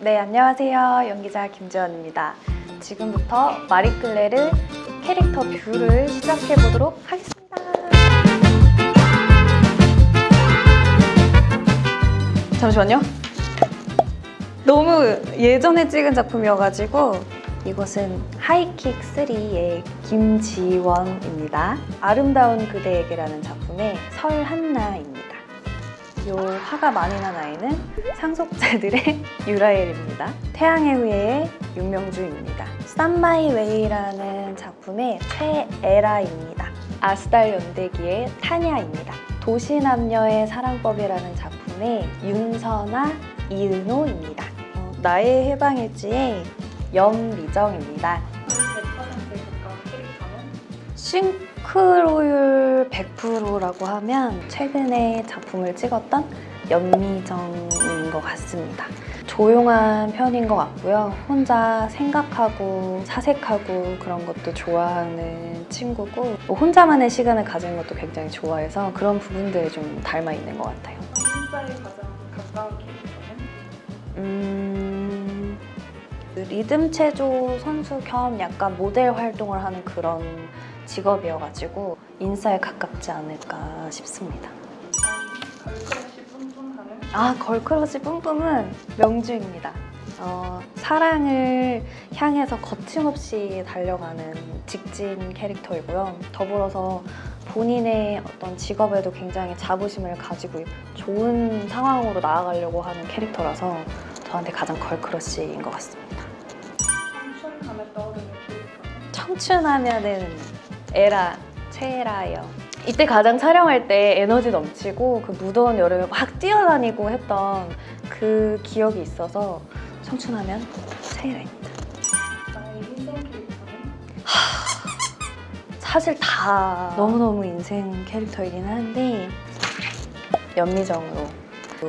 네, 안녕하세요. 연기자 김지원입니다. 지금부터 마리끌레르 캐릭터 리뷰를 시작해 보도록 하겠습니다. 잠시만요. 너무 예전에 찍은 작품이어가지고 이것은 하이킥 3의 김지원입니다. 아름다운 그대에게라는 작품의 설한나입니다. 요 화가 많이 난 아이는 상속자들의 유라헬입니다. 태양의 후예의 윤명주입니다. 쌈마이 웨이라는 작품의 최애라입니다. 아스달 연대기의 타냐입니다. 도시남녀의 사랑법이라는 작품의 윤선아 이은오입니다. 어, 나의 해방일지의 염미정입니다. 싱크로율 100%라고 하면 최근에 작품을 찍었던 연미정인 것 같습니다. 조용한 편인 것 같고요. 혼자 생각하고 사색하고 그런 것도 좋아하는 친구고 뭐 혼자만의 시간을 가지는 것도 굉장히 좋아해서 그런 부분들이 좀 닮아 있는 것 같아요. 인싸에 가장 가까운 캐릭터는 음... 그 리듬 체조 선수 겸 약간 모델 활동을 하는 그런 직업이어가지고 인싸에 가깝지 않을까 싶습니다. 아 girl crush 뿜뿜은 명주입니다. 어, 사랑을 향해서 거침없이 달려가는 직진 캐릭터이고요. 더불어서 본인의 어떤 직업에도 굉장히 자부심을 가지고 좋은 상황으로 나아가려고 하는 캐릭터라서 저한테 가장 girl crush인 것 같습니다. 청춘 하면 떠오르는 청춘하면은 애라, 최애라예요. 이때 가장 촬영할 때 에너지 넘치고 그 무더운 여름에 막 뛰어다니고 했던 그 기억이 있어서 청춘하면 최에라입니다. 나의 인생 캐릭터는 사실 다 너무너무 인생 캐릭터이긴 한데 연미정으로 그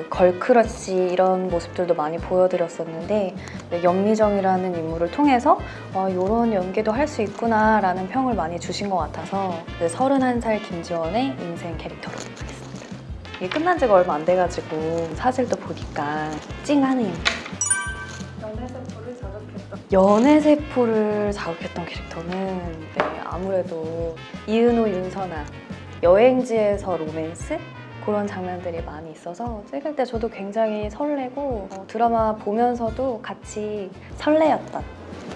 걸크러쉬 이런 모습들도 많이 보여드렸었는데 네, 연미정이라는 인물을 통해서 이런 연기도 할 수 있구나 라는 평을 많이 주신 것 같아서 31살 김지원의 인생 캐릭터로 하겠습니다. 이게 끝난 지가 얼마 안 돼가지고 사실도 보니까 찡하네요. 연애세포를 자극했던 연애세포를 자극했던 캐릭터는 네, 아무래도 이은호, 윤선아 여행지에서 로맨스? 그런 장면들이 많이 있어서 찍을 때 저도 굉장히 설레고 어, 드라마 보면서도 같이 설레었던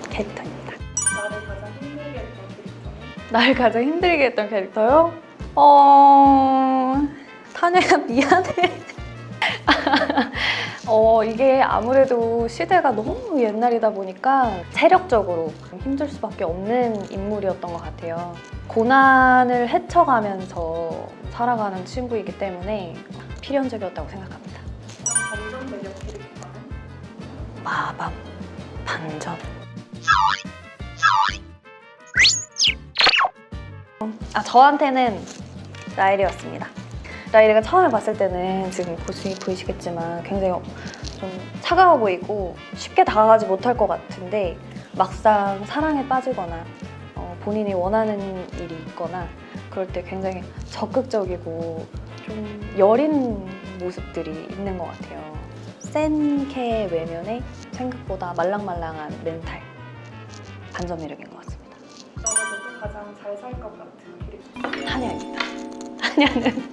캐릭터입니다. 나를 가장 힘들게 했던 캐릭터는 날 가장 힘들게 했던 캐릭터요? 어... 타냐야 미안해. 어, 이게 아무래도 시대가 너무 옛날이다 보니까 체력적으로 힘들 수밖에 없는 인물이었던 것 같아요. 고난을 헤쳐가면서 살아가는 친구이기 때문에 필연적이었다고 생각합니다. 반전 매력 캐릭터는 마법 반전. 아 저한테는 라일이었습니다. 라일이가 처음에 봤을 때는 지금 보시, 보이시겠지만 굉장히 좀 차가워 보이고 쉽게 다가가지 못할 것 같은데 막상 사랑에 빠지거나 어, 본인이 원하는 일이 있거나 그럴 때 굉장히 적극적이고 좀 여린 모습들이 있는 것 같아요. 센캐 외면에 생각보다 말랑말랑한 멘탈 반전 매력인 것 같습니다. 그러면서도 가장 잘 살 것 같은 캐릭터 한야입니다. 한야는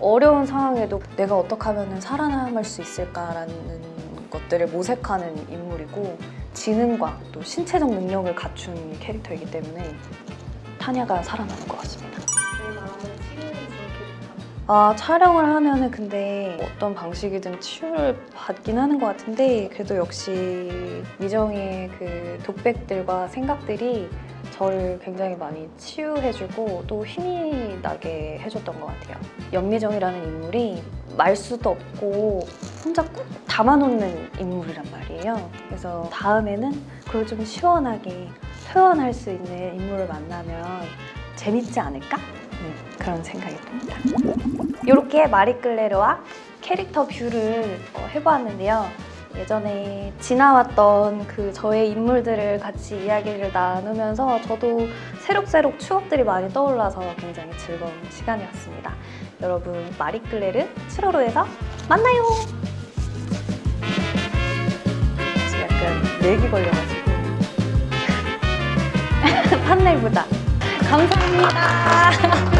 어려운 상황에도 내가 어떻게 하면 살아남을 수 있을까라는 것들을 모색하는 인물이고 지능과 또 신체적 능력을 갖춘 캐릭터이기 때문에 타냐가 살아나는 것 같습니다. 아 촬영을 하면은 근데 어떤 방식이든 치유를 받긴 하는 것 같은데 그래도 역시 미정이의 그 독백들과 생각들이 저를 굉장히 많이 치유해주고 또 힘이 나게 해줬던 것 같아요. 연미정이라는 인물이 말수도 없고 혼자 꾹 담아놓는 인물이란 말이에요. 그래서 다음에는 그걸 좀 시원하게 표현할 수 있는 인물을 만나면 재밌지 않을까? 음, 그런 생각이 듭니다. 이렇게 마리끌레르와 캐릭터 뷰를 어, 해보았는데요. 예전에 지나왔던 그 저의 인물들을 같이 이야기를 나누면서 저도 새록새록 추억들이 많이 떠올라서 굉장히 즐거운 시간이었습니다. 여러분 마리끌레르 7월호에서 만나요! 맥이 걸려가지고 판넬보다 감사합니다.